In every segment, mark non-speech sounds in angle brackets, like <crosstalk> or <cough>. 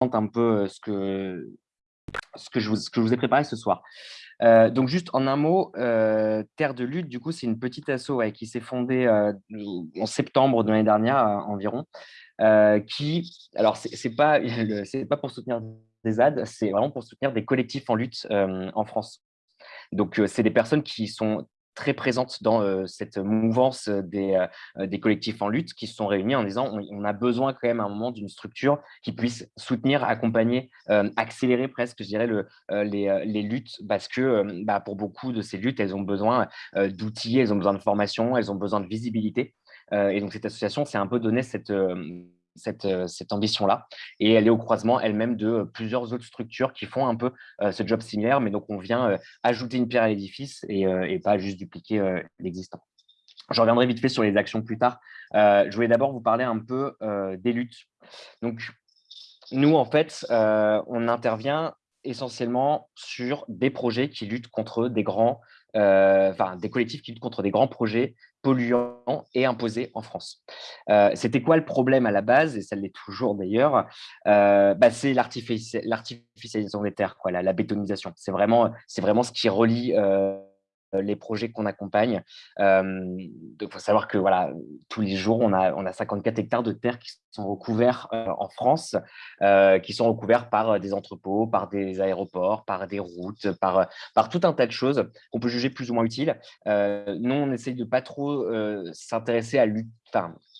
un peu ce que, ce que, je, vous, que je vous ai préparé ce soir. Donc juste en un mot, Terre de lutte, du coup, c'est une petite asso qui s'est fondée en septembre de l'année dernière environ, qui, alors c'est pas pas pour soutenir des ZAD, c'est vraiment pour soutenir des collectifs en lutte en France. Donc c'est des personnes qui sont très présente dans euh, cette mouvance des, euh, des, collectifs en lutte qui se sont réunis en disant on, a besoin quand même à un moment d'une structure qui puisse soutenir, accompagner, euh, accélérer presque, je dirais, le, les, les, luttes parce que bah, pour beaucoup de ces luttes, elles ont besoin d'outils, elles ont besoin de formation, elles ont besoin de visibilité. et donc cette association s'est un peu donné cette euh, cette, ambition-là. Et elle est au croisement elle-même de plusieurs autres structures qui font un peu euh, ce job similaire, mais donc on vient euh, ajouter une pierre à l'édifice et, pas juste dupliquer l'existant. Je reviendrai vite fait sur les actions plus tard. je voulais d'abord vous parler un peu des luttes. Donc, nous, en fait, on intervient essentiellement sur des projets qui luttent contre des grands, enfin, des collectifs qui luttent contre des grands projets polluants et imposés en France. Euh, c'était quoi le problème à la base, et ça l'est toujours d'ailleurs euh, bah, C'est l'artificialisation des terres, la, bétonisation. C'est vraiment, vraiment ce qui relie euh, euh, les projets qu'on accompagne. il faut savoir que voilà, tous les jours, on a, on a 54 hectares de terre qui sont recouverts euh, en France, euh, qui sont recouverts par des entrepôts, par des aéroports, par des routes, par, par tout un tas de choses qu'on peut juger plus ou moins utiles. nous, on essaye de pas trop s'intéresser à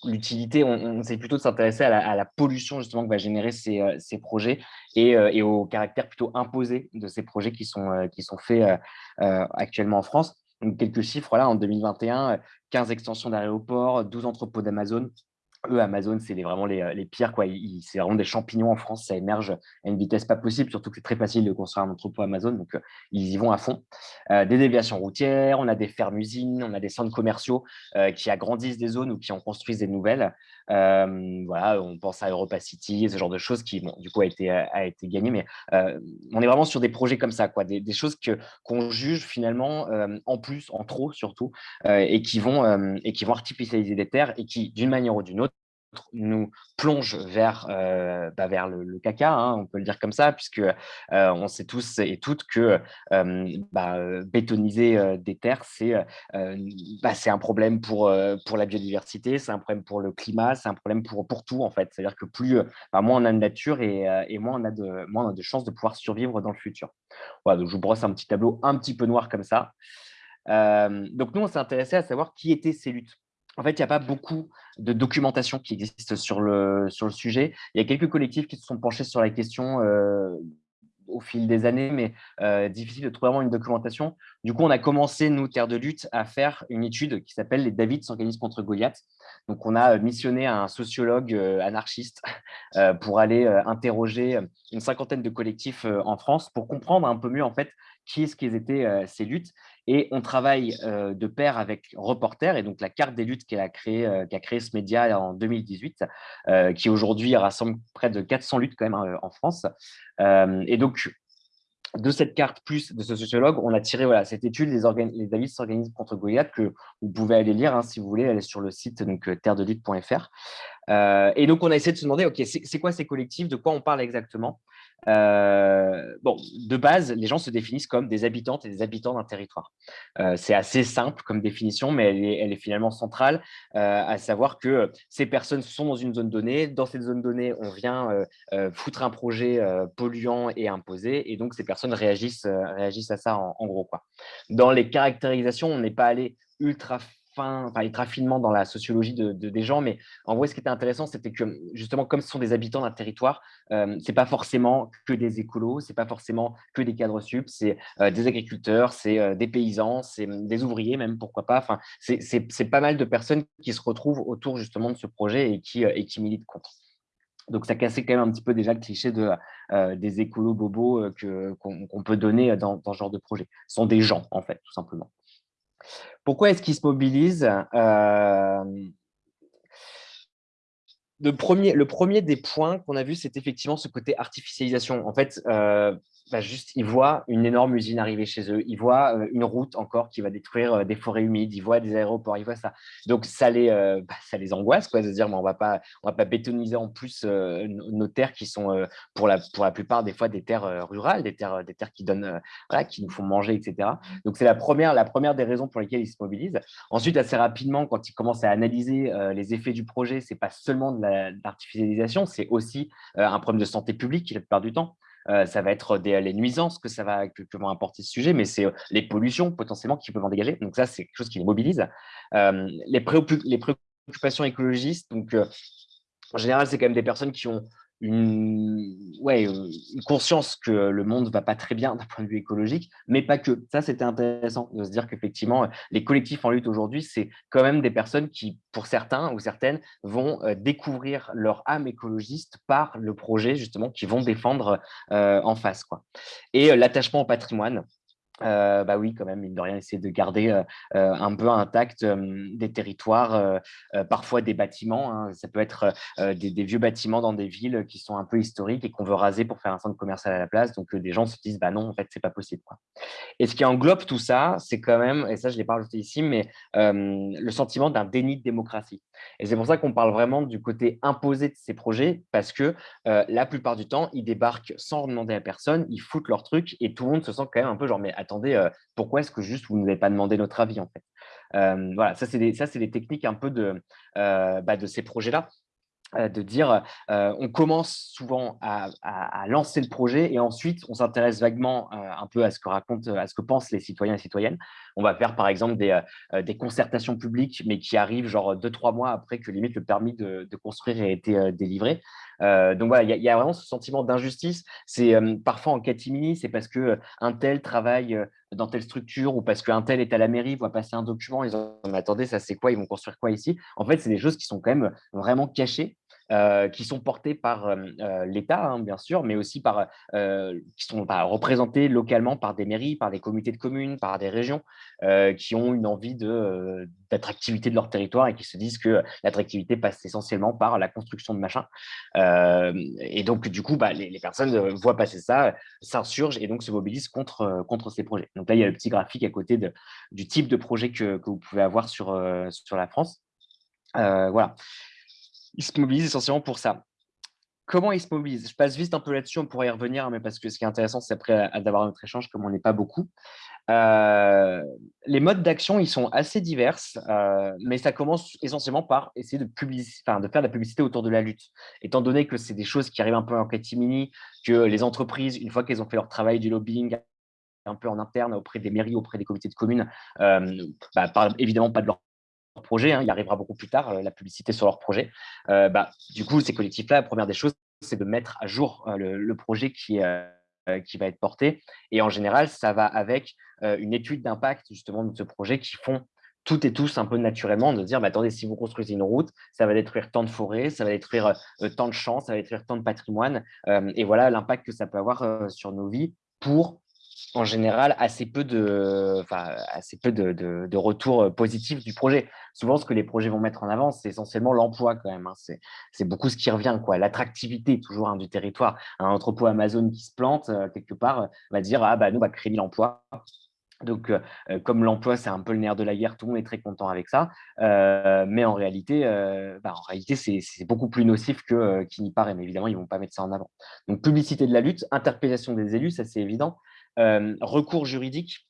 l'utilité, on, essaie plutôt de s'intéresser à, la pollution justement que va générer ces, ces projets et, et, au caractère plutôt imposé de ces projets qui sont, sont faits actuellement en France. Quelques chiffres, là, en 2021, 15 extensions d'aéroports, 12 entrepôts d'Amazon. Eux, Amazon, c'est vraiment les, les, pires. C'est vraiment des champignons en France. Ça émerge à une vitesse pas possible, surtout que c'est très facile de construire un entrepôt Amazon. Donc, euh, ils y vont à fond. Euh, des déviations routières, on a des fermes-usines, on a des centres commerciaux euh, qui agrandissent des zones ou qui en construisent des nouvelles. Voilà, on pense à Europa City, ce genre de choses qui, bon, du coup, a été, a été gagné. Mais on est vraiment sur des projets comme ça, quoi, des, des choses qu'on juge finalement en plus, en trop surtout, et, qui vont, et qui vont artificialiser des terres et qui, d'une manière ou d'une autre, nous plonge vers, bah, vers le, caca, hein, on peut le dire comme ça, puisque on sait tous et toutes que bah, bétoniser des terres, c'est bah, un problème pour, pour la biodiversité, c'est un problème pour le climat, c'est un problème pour, pour tout en fait. C'est-à-dire que plus, moins on a de nature et, et, moins, on a de, moins on a de chances de pouvoir survivre dans le futur. Voilà, donc je vous brosse un petit tableau un petit peu noir comme ça. donc nous, on s'est intéressé à savoir qui étaient ces luttes en fait, il n'y a pas beaucoup de documentation qui existe sur le, sujet. Il y a quelques collectifs qui se sont penchés sur la question euh, au fil des années, mais euh, difficile de trouver vraiment une documentation. Du coup, on a commencé, nous, Terre de Lutte, à faire une étude qui s'appelle « Les David s'organisent contre Goliath ». Donc, on a missionné un sociologue euh, anarchiste <laughs> pour aller interroger une cinquantaine de collectifs en France pour comprendre un peu mieux, en fait, qui est-ce qu'ils étaient ces luttes et on travaille euh, de pair avec Reporter, et donc la carte des luttes qui a créé, euh, créé ce média en 2018, euh, qui aujourd'hui rassemble près de 400 luttes quand même en France. et donc, de cette carte plus de ce sociologue, on a tiré voilà, cette étude, les, les David s'organisent contre Goliath, que vous pouvez aller lire hein, si vous voulez, est sur le site donc terredelutte.fr. et donc, on a essayé de se demander, OK, c'est quoi ces collectifs, de quoi on parle exactement? Euh, bon, de base, les gens se définissent comme des habitantes et des habitants d'un territoire. Euh, c'est assez simple comme définition, mais elle est, finalement centrale, euh, à savoir que ces personnes sont dans une zone donnée. Dans cette zone donnée, on vient foutre un projet polluant et imposé, et donc ces personnes réagissent, réagissent à ça en, en gros. Quoi. Dans les caractérisations, on n'est pas allé ultra fin, enfin, être finement dans la sociologie de, des gens, mais en vrai, ce qui était intéressant, c'était que justement, comme ce sont des habitants d'un territoire, euh, c'est pas forcément que des écolos, c'est pas forcément que des cadres sup, c'est euh, des agriculteurs, c'est euh, des paysans, c'est des ouvriers même, pourquoi pas. Enfin, c'est pas mal de personnes qui se retrouvent autour justement de ce projet et qui, et qui militent contre. Donc, ça cassait quand même un petit peu déjà le cliché de, des écolos bobos qu'on peut donner dans, dans, ce genre de projet. Ce sont des gens, en fait, tout simplement. Pourquoi est-ce qu'ils se mobilisent euh, le, premier, des points qu'on a vu, c'est effectivement ce côté artificialisation. En fait, euh, bah, juste, ils voient une énorme usine arriver chez eux, ils voient une route encore qui va détruire des forêts humides, ils voient des aéroports, ils voient ça. Donc, ça les, bah, ça les angoisse, quoi, de se dire, mais on ne va pas bétoniser en plus nos terres qui sont, pour, la, plupart des fois, des terres rurales, des terres, qui, donnent, qui nous font manger, etc. Donc, c'est la première, la première des raisons pour lesquelles ils se mobilisent. Ensuite, assez rapidement, quand ils commencent à analyser les effets du projet, ce n'est pas seulement de l'artificialisation, c'est aussi un problème de santé publique la plupart du temps. Ça va être les nuisances que ça va apporter ce sujet, mais c'est les pollutions potentiellement qui peuvent en dégager. Donc ça, c'est quelque chose qui les mobilise. Les, les, préoccupations écologistes, donc en général, c'est quand même des personnes qui ont une, ouais, une conscience que le monde ne va pas très bien d'un point de vue écologique, mais pas que. Ça, c'était intéressant de se dire qu'effectivement, les collectifs en lutte aujourd'hui, c'est quand même des personnes qui, pour certains ou certaines, vont découvrir leur âme écologiste par le projet, justement, qu'ils vont défendre en face. Quoi. Et l'attachement au patrimoine, euh, bah oui, quand même, mine de rien, essayer de garder euh, euh, un peu intact des territoires, parfois des bâtiments. Hein. Ça peut être des, vieux bâtiments dans des villes qui sont un peu historiques et qu'on veut raser pour faire un centre commercial à la place. Donc, des gens se disent, bah non, en fait, c'est pas possible. Et ce qui englobe tout ça, c'est quand même, et ça, je l'ai pas rajouté ici, mais le sentiment d'un déni de démocratie. Et c'est pour ça qu'on parle vraiment du côté imposé de ces projets, parce que la plupart du temps, ils débarquent sans demander à personne, ils foutent leur truc et tout le monde se sent quand même un peu genre, mais attendez, euh, pourquoi est-ce que juste vous ne nous avez pas demandé notre avis en fait? Euh, Voilà, ça c'est des, techniques un peu de, euh, bah, de ces projets-là de dire on commence souvent à, lancer le projet et ensuite on s'intéresse vaguement un peu à ce que racontent, à ce que pensent les citoyens et citoyennes. On va faire par exemple des, concertations publiques mais qui arrivent genre deux, trois mois après que limite le permis de, construire ait été délivré. Euh, donc voilà, il y, a vraiment ce sentiment d'injustice. C'est euh, parfois en catimini, c'est parce que euh, un tel travaille dans telle structure ou parce qu'un tel est à la mairie, voit passer un document, ils ont attendez, ça c'est quoi? Ils vont construire quoi ici? En fait, c'est des choses qui sont quand même vraiment cachées euh, qui sont portés par euh, euh, l'État, hein, bien sûr, mais aussi par, qui sont bah, représentés localement par des mairies, par des comités de communes, par des régions, qui ont une envie d'attractivité de, leur territoire et qui se disent que l'attractivité passe essentiellement par la construction de machins. et donc, du coup, bah, les, personnes voient passer ça, s'insurgent et donc se mobilisent contre, contre ces projets. Donc là, il y a le petit graphique à côté du type de projet que, que vous pouvez avoir sur, sur la France. voilà ils se mobilisent essentiellement pour ça. Comment ils se mobilisent Je passe vite un peu là-dessus, on pourrait y revenir, mais parce que ce qui est intéressant, c'est après d'avoir notre échange, comme on n'est pas beaucoup. Euh, les modes d'action, ils sont assez divers, euh, mais ça commence essentiellement par essayer de, enfin, de faire de la publicité autour de la lutte. Étant donné que c'est des choses qui arrivent un peu en catimini, que les entreprises, une fois qu'elles ont fait leur travail du lobbying, un peu en interne auprès des mairies, auprès des comités de communes, euh, bah, évidemment pas de leur projet, hein, il arrivera beaucoup plus tard, euh, la publicité sur leur projet. Euh, bah, du coup, ces collectifs-là, la première des choses, c'est de mettre à jour euh, le, projet qui, qui va être porté. Et en général, ça va avec une étude d'impact justement de ce projet qui font toutes et tous un peu naturellement de dire, bah, attendez, si vous construisez une route, ça va détruire tant de forêts, ça va détruire tant de champs, ça va détruire tant de patrimoine. et voilà l'impact que ça peut avoir sur nos vies pour en général assez peu de, assez peu de, de, retours euh, positifs du projet. Souvent, ce que les projets vont mettre en avant, c'est essentiellement l'emploi quand même. Hein. C'est beaucoup ce qui revient, quoi. L'attractivité toujours hein, du territoire. Un entrepôt Amazon qui se plante quelque part va dire ah bah nous va créer l'emploi. Donc, comme l'emploi, c'est un peu le nerf de la guerre, tout le monde est très content avec ça. mais en réalité, bah, réalité c'est beaucoup plus nocif qu'il n'y paraît. Mais évidemment, ils ne vont pas mettre ça en avant. Donc, publicité de la lutte, interpellation des élus, ça c'est évident. Euh, recours juridique,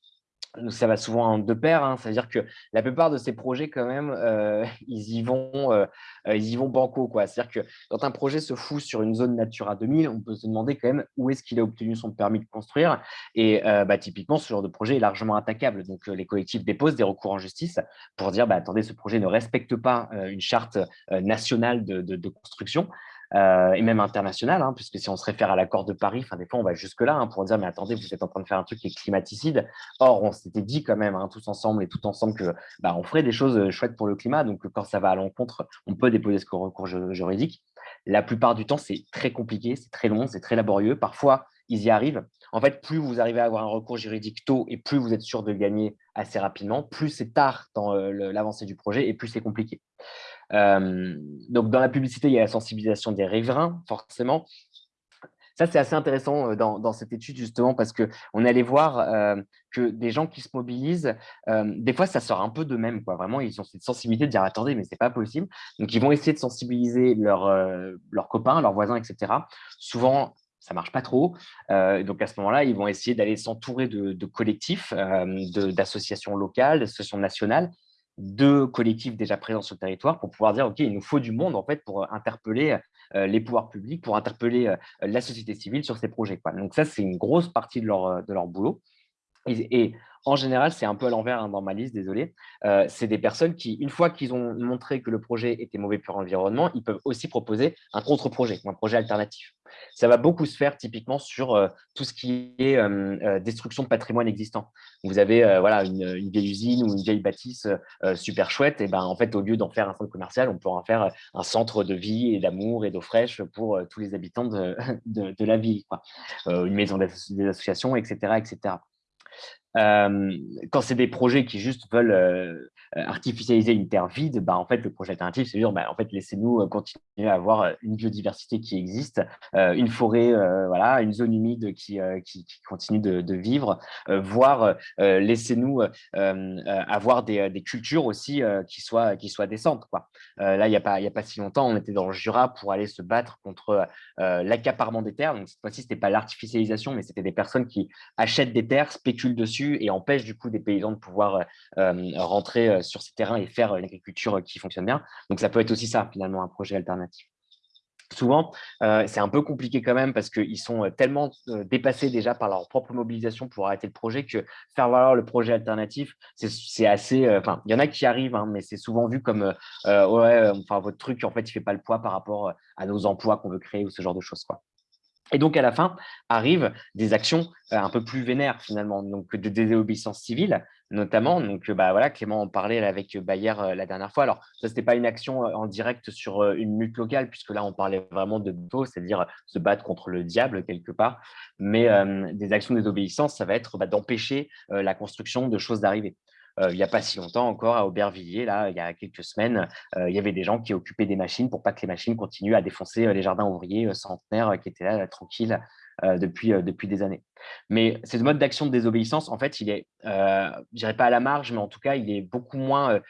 ça va souvent de pair, hein. c'est-à-dire que la plupart de ces projets, quand même, euh, <laughs> ils, y vont, euh, ils y vont banco. C'est-à-dire que quand un projet se fout sur une zone Natura 2000, on peut se demander quand même où est-ce qu'il a obtenu son permis de construire. Et bah, typiquement, ce genre de projet est largement attaquable. Donc, les collectifs déposent des recours en justice pour dire, bah, attendez, ce projet ne respecte pas une charte nationale de, de construction. Euh, et même international, hein, puisque si on se réfère à l'accord de Paris, des fois on va jusque-là hein, pour dire mais attendez, vous êtes en train de faire un truc qui est climaticide. Or, on s'était dit quand même, hein, tous ensemble et tout ensemble, que bah, on ferait des choses euh, chouettes pour le climat. Donc, quand ça va à l'encontre, on peut déposer ce recours juridique. La plupart du temps, c'est très compliqué, c'est très long, c'est très laborieux. Parfois, ils y arrivent. En fait, plus vous arrivez à avoir un recours juridique tôt et plus vous êtes sûr de gagner assez rapidement, plus c'est tard dans euh, l'avancée du projet et plus c'est compliqué. Euh, donc, dans la publicité, il y a la sensibilisation des riverains, forcément. ça, c'est assez intéressant dans, cette étude, justement, parce qu'on allé voir que des gens qui se mobilisent, des fois, ça sort un peu d'eux-mêmes. Vraiment, ils ont cette sensibilité de dire « attendez, mais c'est pas possible ». Donc, ils vont essayer de sensibiliser leurs copains, leurs voisins, etc. Souvent, ça marche pas trop. donc, à ce moment-là, ils vont essayer d'aller s'entourer de, collectifs, d'associations locales, d'associations nationales, de collectifs déjà présents sur le territoire pour pouvoir dire, OK, il nous faut du monde en fait pour interpeller les pouvoirs publics, pour interpeller la société civile sur ces projets. Donc ça, c'est une grosse partie de leur, de leur boulot. Et, en général, c'est un peu à l'envers hein, dans ma liste, désolé. c'est des personnes qui, une fois qu'ils ont montré que le projet était mauvais pour l'environnement, ils peuvent aussi proposer un contre-projet, un projet alternatif. Ça va beaucoup se faire typiquement sur tout ce qui est destruction de patrimoine existant. Vous avez voilà, une, vieille usine ou une vieille bâtisse super chouette, et ben, en fait, au lieu d'en faire un centre commercial, on peut en faire un centre de vie et d'amour et d'eau fraîche pour tous les habitants de, <laughs> la ville. Une maison des associations, etc. etc. Euh, quand c'est des projets qui juste veulent euh, artificialiser une terre vide, bah, en fait, le projet alternatif, c'est dire, bah, en fait, laissez-nous euh, continuer à avoir une biodiversité qui existe, une forêt, voilà, une zone humide qui, qui, continue de, vivre, voire laissez-nous avoir des, cultures aussi qui, soient, qui soient décentes. Quoi. là, il n'y a, pas, a pas si longtemps, on était dans le Jura pour aller se battre contre l'accaparement des terres. Donc, cette fois-ci, ce n'était pas l'artificialisation, mais c'était des personnes qui achètent des terres, spéculent dessus, et empêche du coup des paysans de pouvoir euh, rentrer sur ces terrains et faire une agriculture qui fonctionne bien. Donc ça peut être aussi ça finalement un projet alternatif souvent, c'est un peu compliqué quand même parce qu'ils sont tellement dépassés déjà par leur propre mobilisation pour arrêter le projet que faire valoir le projet alternatif, c'est assez… Enfin, il y en a qui arrivent, hein, mais c'est souvent vu comme ouais, enfin, votre truc, en fait, il ne fait pas le poids par rapport à nos emplois qu'on veut créer ou ce genre de choses. Quoi. Et donc, à la fin, arrivent des actions euh, un peu plus vénères, finalement, donc de désobéissance civile, notamment. Donc, bah, voilà, Clément en parlait avec Bayer euh, la dernière fois. Alors, ça, ce n'était pas une action euh, en direct sur une lutte locale, puisque là, on parlait vraiment de beau, c'est-à-dire se battre contre le diable, quelque part. Mais des actions de désobéissance, ça va être bah, d'empêcher la construction de choses d'arrivée. Euh, il n'y a pas si longtemps encore à Aubervilliers, là, il y a quelques semaines, euh, il y avait des gens qui occupaient des machines pour pas que les machines continuent à défoncer euh, les jardins ouvriers centenaires qui étaient là, tranquilles depuis, des années. Mais ce mode d'action de désobéissance, en fait, il est, je dirais pas à la marge, mais en tout cas, il est beaucoup moins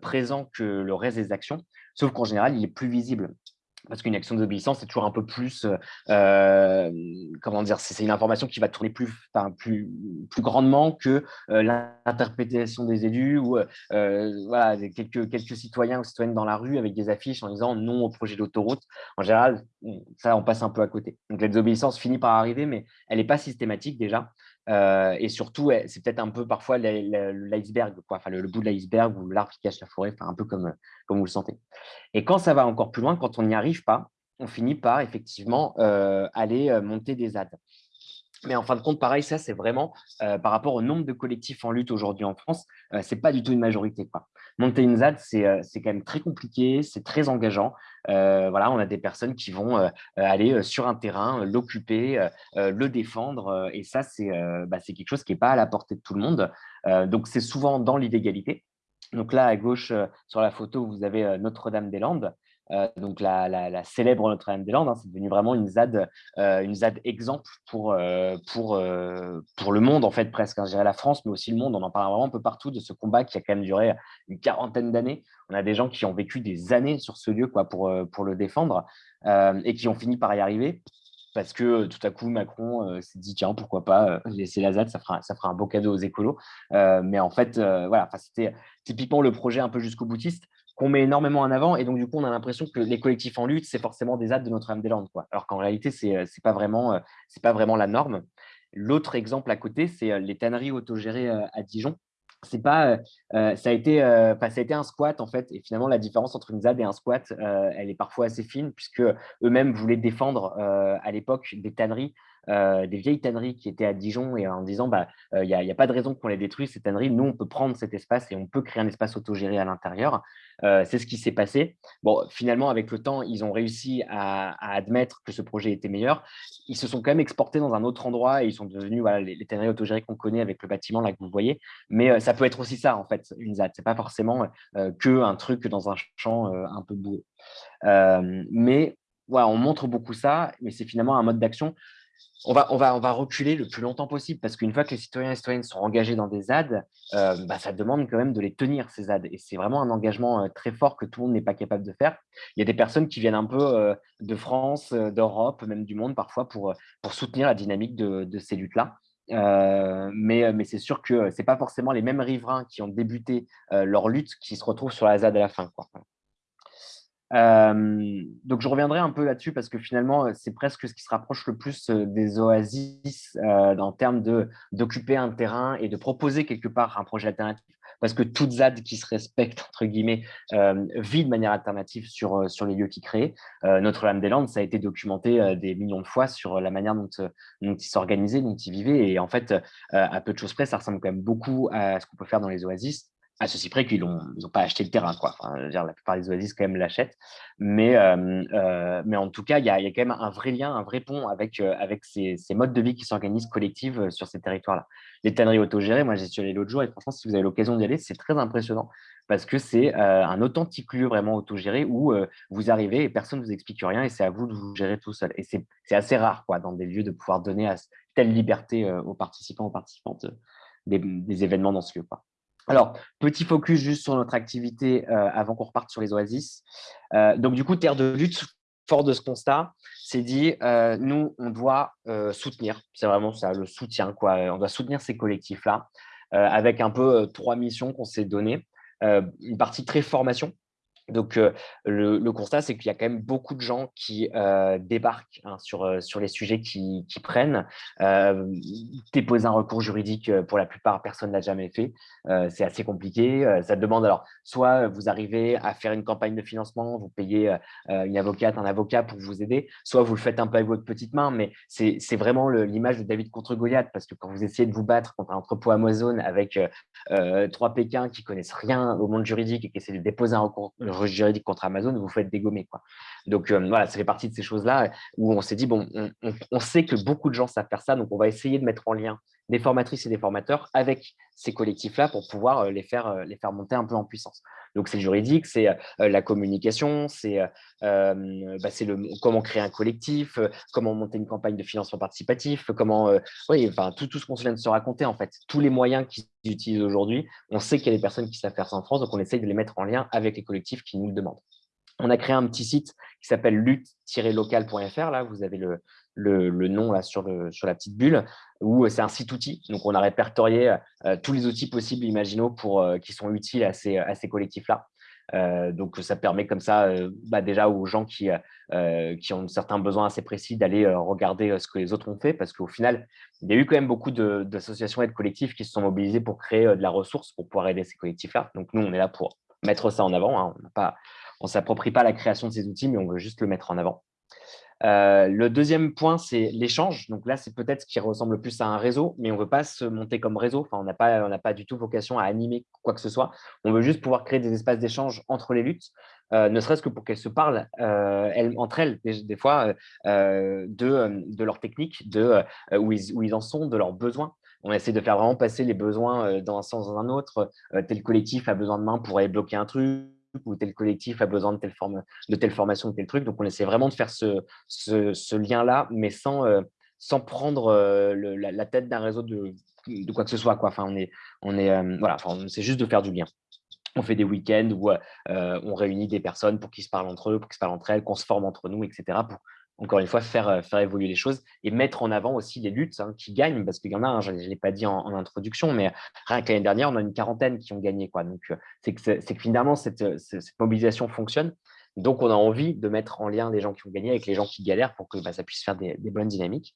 présent que le reste des actions, sauf qu'en général, il est plus visible parce qu'une action d'obéissance, c'est toujours un peu plus, euh, euh, comment dire, c'est une information qui va tourner plus, enfin, plus, plus grandement que euh, l'interprétation des élus ou quelques, quelques citoyens ou citoyennes dans la rue avec des affiches en disant non au projet d'autoroute. En général, ça, on passe un peu à côté. Donc la désobéissance finit par arriver, mais elle n'est pas systématique déjà. Et surtout, c'est peut-être un peu parfois l'iceberg, enfin, le, bout de l'iceberg ou l'arbre qui cache la forêt, un peu comme, vous le sentez. Et quand ça va encore plus loin, quand on n'y arrive pas, on finit par effectivement aller monter des ZAD. Mais en fin de compte, pareil, ça, c'est vraiment par rapport au nombre de collectifs en lutte aujourd'hui en France, ce n'est pas du tout une majorité. Monter une ZAD, c'est quand même très compliqué, c'est très engageant. voilà, on a des personnes qui vont aller sur un terrain, l'occuper, le défendre. et ça, c'est bah, quelque chose qui n'est pas à la portée de tout le monde. donc, c'est souvent dans l'illégalité. Donc là, à gauche, sur la photo, vous avez Notre-Dame-des-Landes. Euh, donc la, célèbre Notre-Dame-des-Landes, hein, c'est devenu vraiment une ZAD, euh, une ZAD exemple pour, euh, pour, pour le monde, en fait, presque. Hein, je dirais la France, mais aussi le monde. On en parle vraiment un peu partout de ce combat qui a quand même duré une quarantaine d'années. On a des gens qui ont vécu des années sur ce lieu quoi, pour, pour le défendre et qui ont fini par y arriver parce que tout à coup, Macron s'est dit, tiens, pourquoi pas laisser la ZAD, ça fera, ça fera un beau cadeau aux écolos. mais en fait, voilà, c'était typiquement le projet un peu jusqu'au boutiste qu'on met énormément en avant. Et donc, du coup, on a l'impression que les collectifs en lutte, c'est forcément des actes de Notre-Dame-des-Landes. Alors qu'en réalité, ce n'est euh, pas, vraiment, euh, pas vraiment la norme. L'autre exemple à côté, c'est euh, les tanneries autogérées à Dijon. Pas, ça, a été, ça a été un squat, en fait. Et finalement, la différence entre une ZAD et un squat, elle est parfois assez fine, puisque eux-mêmes voulaient défendre à l'époque des tanneries euh, des vieilles tanneries qui étaient à Dijon et en disant bah, euh, il n'y a, pas de raison qu'on les détruise, ces tanneries. Nous, on peut prendre cet espace et on peut créer un espace autogéré à l'intérieur. Euh, c'est ce qui s'est passé. Bon, finalement, avec le temps, ils ont réussi à, admettre que ce projet était meilleur. Ils se sont quand même exportés dans un autre endroit et ils sont devenus voilà, les, tanneries autogérées qu'on connaît avec le bâtiment là que vous voyez. Mais ça peut être aussi ça, en fait, une ZAD. Ce n'est pas forcément que un truc dans un champ un peu boueux. mais on montre beaucoup ça, mais c'est finalement un mode d'action on va, on, va, on va reculer le plus longtemps possible parce qu'une fois que les citoyens et citoyennes sont engagés dans des ZAD, euh, bah, ça demande quand même de les tenir, ces ZAD. Et c'est vraiment un engagement euh, très fort que tout le monde n'est pas capable de faire. Il y a des personnes qui viennent un peu euh, de France, d'Europe, même du monde parfois pour, pour soutenir la dynamique de, ces luttes-là. mais, mais c'est sûr que ce n'est pas forcément les mêmes riverains qui ont débuté leur lutte qui se retrouvent sur la ZAD à la fin. Euh, donc, je reviendrai un peu là-dessus parce que finalement, c'est presque ce qui se rapproche le plus euh, des oasis euh, en termes d'occuper un terrain et de proposer quelque part un projet alternatif. Parce que toute ZAD qui se respecte, <laughs> entre guillemets, vit de manière alternative sur, sur les lieux qui créent. Notre-Dame-des-Landes, ça a été documenté des millions de fois sur la manière dont, dont ils s'organisaient, dont ils vivaient. Et en fait, à peu de choses près, ça ressemble quand même beaucoup à ce qu'on peut faire dans les oasis à ceci près qu'ils n'ont pas acheté le terrain. Quoi. la plupart des oasis, quand même, l'achètent. Mais, en tout cas, il y, a quand même un vrai lien, un vrai pont avec, ces, modes de vie qui s'organisent collectives sur ces territoires-là. Les tanneries autogérées, moi, j'y suis allé l'autre jour et franchement, si vous avez l'occasion d'y aller, c'est très impressionnant parce que c'est un authentique lieu vraiment autogéré où vous arrivez et personne ne vous explique rien et c'est à vous de vous gérer tout seul. Et c'est assez rare quoi, dans des lieux de pouvoir donner à telle liberté aux participants, aux participantes des, événements dans ce lieu. Alors, petit focus juste sur notre activité euh, avant qu'on reparte sur les oasis. Euh, donc, du coup, Terre de lutte, fort de ce constat, c'est dit, euh, nous, on doit soutenir, c'est vraiment ça, le soutien, quoi. on doit soutenir ces collectifs-là, avec un peu trois missions qu'on s'est données. une partie très formation, donc, le, constat, c'est qu'il y a quand même beaucoup de gens qui débarquent hein, sur, les sujets qui, prennent. déposer un recours juridique, pour la plupart, personne ne l'a jamais fait. c'est assez compliqué. ça demande, alors, soit vous arrivez à faire une campagne de financement, vous payez une avocate, un avocat pour vous aider, soit vous le faites un peu avec votre petite main, mais c'est vraiment l'image de David contre Goliath, parce que quand vous essayez de vous battre contre un entrepôt Amazon avec trois Pékins qui connaissent rien au monde juridique et qui essaient de déposer un recours juridique contre Amazon, vous faites dégommer. Donc euh, voilà, ça fait partie de ces choses-là où on s'est dit, bon, on, sait que beaucoup de gens savent faire ça, donc on va essayer de mettre en lien des formatrices et des formateurs avec ces collectifs-là pour pouvoir euh, les faire, euh, les faire monter un peu en puissance. Donc, c'est juridique, c'est la communication, c'est bah, le comment créer un collectif, comment monter une campagne de financement participatif, comment, oui, enfin, tout, tout ce qu'on vient de se raconter, en fait, tous les moyens qu'ils utilisent aujourd'hui, on sait qu'il y a des personnes qui savent faire ça en France, donc on essaye de les mettre en lien avec les collectifs qui nous le demandent. On a créé un petit site qui s'appelle lutte-local.fr. Là, vous avez le, le, nom sur, la petite bulle, où c'est un site outil. Donc, on a répertorié euh, tous les outils possibles, imaginaux, euh, qui sont utiles à ces, collectifs-là. Euh, donc, ça permet comme ça, bah, déjà aux gens qui, ont certains besoins assez précis d'aller regarder ce que les autres ont fait, parce qu'au final, il y a eu quand même beaucoup d'associations et de collectifs qui se sont mobilisés pour créer de la ressource pour pouvoir aider ces collectifs-là. Donc, nous, on est là pour mettre ça en avant. Hein. On ne s'approprie pas la création de ces outils, mais on veut juste le mettre en avant. Euh, le deuxième point, c'est l'échange. Donc là, c'est peut-être ce qui ressemble plus à un réseau, mais on ne veut pas se monter comme réseau. On n'a pas, du tout vocation à animer quoi que ce soit. On veut juste pouvoir créer des espaces d'échange entre les luttes, euh, ne serait-ce que pour qu'elles se parlent euh, entre elles, des, fois, de, de leur technique, de où ils, où, ils, en sont, de leurs besoins. On essaie de faire vraiment passer les besoins dans un sens dans un autre. tel collectif a besoin de main pour aller bloquer un truc ou tel collectif a besoin de telle, forme, de telle formation, de tel truc. Donc, on essaie vraiment de faire ce, ce, lien-là, mais sans, euh, sans prendre euh, la, tête d'un réseau de, de, quoi que ce soit. Quoi. Enfin, on est, on est, euh, voilà, juste de faire du lien. On fait des week-ends où on réunit des personnes pour qu'ils se parlent entre eux, pour qu'ils se parlent entre elles, qu'on se forme entre nous, etc. pour encore une fois, faire, euh, faire évoluer les choses et mettre en avant aussi les luttes hein, qui gagnent, parce qu'il y en a, hein, je ne l'ai pas dit en, introduction, mais rien que l'année dernière, on a une quarantaine qui ont gagné. Quoi. Donc, euh, c'est que, finalement, cette, cette, mobilisation fonctionne. Donc, on a envie de mettre en lien les gens qui ont gagné avec les gens qui galèrent pour que bah, ça puisse faire des, bonnes dynamiques.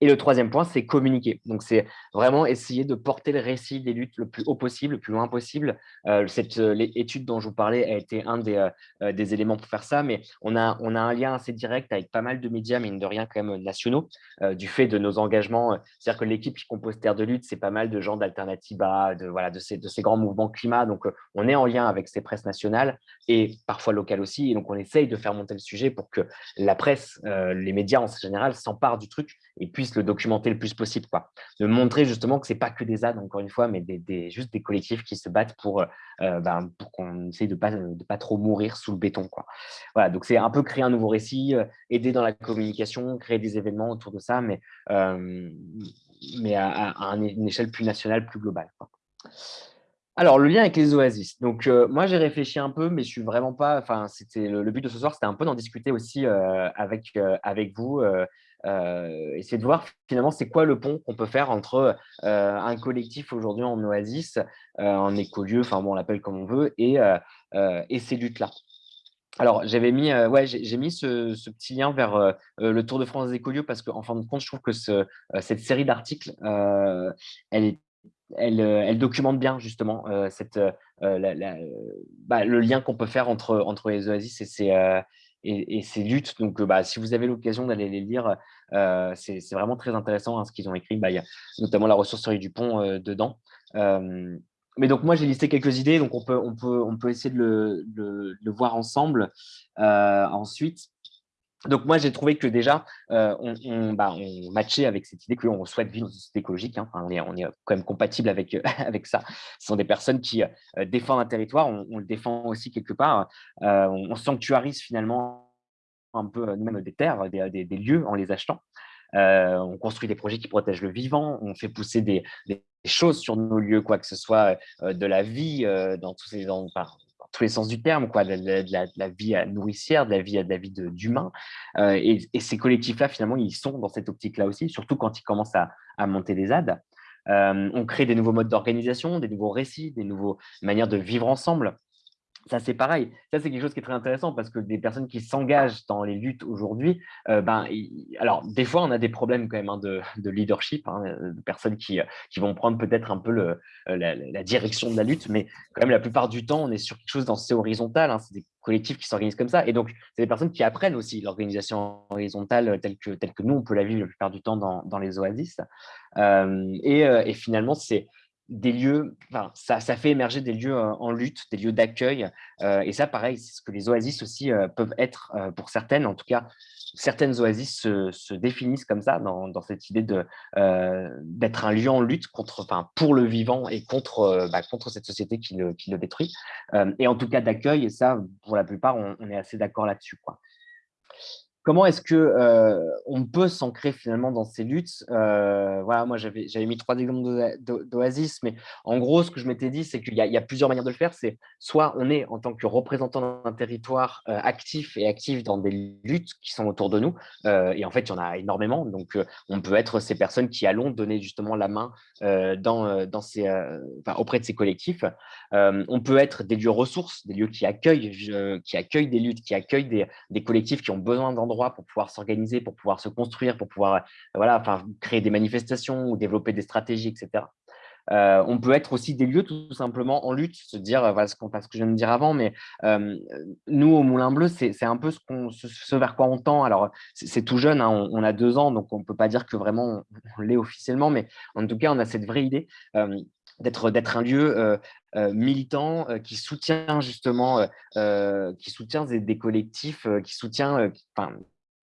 Et le troisième point, c'est communiquer. Donc, c'est vraiment essayer de porter le récit des luttes le plus haut possible, le plus loin possible. Euh, cette euh, étude dont je vous parlais a été un des, euh, des, éléments pour faire ça, mais on a, un lien assez direct avec pas mal de médias, mine de rien, quand même nationaux, du fait de nos engagements. C'est-à-dire que l'équipe qui compose Terre de lutte, c'est pas mal de gens d'Alternativa, de, voilà, ces, de ces grands mouvements climat. Donc, on est en lien avec ces presses nationales et parfois locales aussi Donc, on essaye de faire monter le sujet pour que la presse, les médias en général, s'emparent du truc et puissent le documenter le plus possible. Quoi. De montrer justement que ce n'est pas que des ZAD, encore une fois, mais juste des collectifs qui se battent pour, ben, pour qu'on essaye de ne pas, trop mourir sous le béton. Quoi. Voilà, donc c'est un peu créer un nouveau récit, aider dans la communication, créer des événements autour de ça, mais, mais à, une échelle plus nationale, plus globale. Alors, le lien avec les oasis. Donc, euh, moi, j'ai réfléchi un peu, mais je suis vraiment pas. Enfin, c'était le, but de ce soir, c'était un peu d'en discuter aussi euh, avec, euh, avec vous. essayer de voir finalement c'est quoi le pont qu'on peut faire entre un collectif aujourd'hui en oasis, en écolieu, enfin bon, on l'appelle comme on veut, et, et ces luttes-là. Alors, j'avais mis, ouais, j'ai mis ce, petit lien vers le Tour de France des écolieux parce qu'en fin de compte, je trouve que ce, cette série d'articles, elle est euh, elle, documente bien justement euh, cette, euh, bah, le lien qu'on peut faire entre, entre les oasis et ces, et, ces luttes. Donc, bah, si vous avez l'occasion d'aller les lire, c'est vraiment très intéressant hein, ce qu'ils ont écrit. Bah, il y a notamment la ressourcerie du pont dedans. mais donc, moi, j'ai listé quelques idées, donc on peut, on peut, on peut essayer de le, le voir ensemble. ensuite, donc moi, j'ai trouvé que déjà, euh, bah, on, matchait avec cette idée qu'on souhaite vivre dans une société écologique. Hein. on, est, quand même compatible avec, <laughs> avec ça. Ce sont des personnes qui euh, défendent un territoire, on, le défend aussi quelque part. Euh, on, sanctuarise finalement un peu même des terres, des, lieux en les achetant. on construit des projets qui protègent le vivant, on fait pousser des, choses sur nos lieux, quoi que ce soit de la vie dans tous ces, dans, tous les sens du terme, quoi, de, la, vie nourricière, de la vie, de la vie d'humain. Euh, et, ces collectifs-là, finalement, ils sont dans cette optique-là aussi, surtout quand ils commencent à, monter des ZAD. Euh, on crée des nouveaux modes d'organisation, des nouveaux récits, des nouvelles manières de vivre ensemble. Ça, c'est pareil. Ça, c'est quelque chose qui est très intéressant parce que des personnes qui s'engagent dans les luttes aujourd'hui, euh, ben, alors, des fois, on a des problèmes quand même hein, de, leadership, hein, de personnes qui, qui vont prendre peut-être un peu le, euh, la, direction de la lutte, mais quand même, la plupart du temps, on est sur quelque chose d'assez horizontal. Hein, c'est des collectifs qui s'organisent comme ça. Et donc, c'est des personnes qui apprennent aussi l'organisation horizontale telle que, telle que nous, on peut la vivre la plupart du temps dans, dans les oasis. Euh, et finalement, c'est des lieux, enfin, ça, ça, fait émerger des lieux en lutte, des lieux d'accueil. Et ça, pareil, c'est ce que les oasis aussi peuvent être pour certaines. En tout cas, certaines oasis se, définissent comme ça, dans, cette idée d'être un lieu en lutte contre, enfin, pour le vivant et contre, bah, contre cette société qui le, qui le détruit. et en tout cas, d'accueil. Et ça, pour la plupart, on, on est assez d'accord là-dessus. Comment est-ce que euh, on peut s'ancrer finalement dans ces luttes? Euh, Voilà, moi j'avais mis trois exemples d'Oasis, mais en gros, ce que je m'étais dit, c'est qu'il y, a plusieurs manières de le faire. C'est soit on est en tant que représentant d'un territoire euh, actif et actif dans des luttes qui sont autour de nous, et en fait il y en a énormément. Donc on peut être ces personnes qui allons donner justement la main auprès de ces collectifs. on peut être des lieux ressources, des lieux qui accueillent, qui accueillent des luttes, qui accueillent des, des collectifs qui ont besoin d'endroits pour pouvoir s'organiser, pour pouvoir se construire, pour pouvoir euh, voilà, enfin, créer des manifestations ou développer des stratégies, etc. Euh, on peut être aussi des lieux tout simplement en lutte, se dire, euh, voilà ce, que je viens de dire avant, mais nous au Moulin Bleu, c'est, un peu ce, vers quoi on tend. Alors, c'est, tout jeune, hein, on, a deux ans, donc on ne peut pas dire que vraiment on, l'est officiellement, mais en tout cas, on a cette vraie idée d'être un lieu militant qui soutient justement, qui soutient des, collectifs, qui soutient,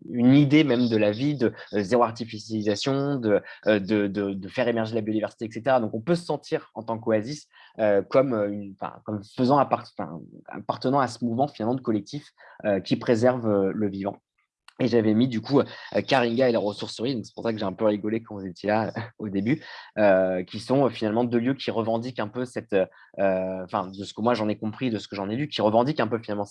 une idée même de la vie, de zéro artificialisation, de, faire émerger la biodiversité, etc. Donc, on peut se sentir en tant qu'Oasis comme faisant appartenant à ce mouvement finalement de collectif qui préserve le vivant. Et j'avais mis du coup euh, Karinga et la ressourcerie, donc c'est pour ça que j'ai un peu rigolé quand vous étiez là <laughs> au début, euh, qui sont euh, finalement deux lieux qui revendiquent un peu cette, enfin de ce que moi j'en ai compris, de ce que j'en ai lu, qui revendiquent un peu finalement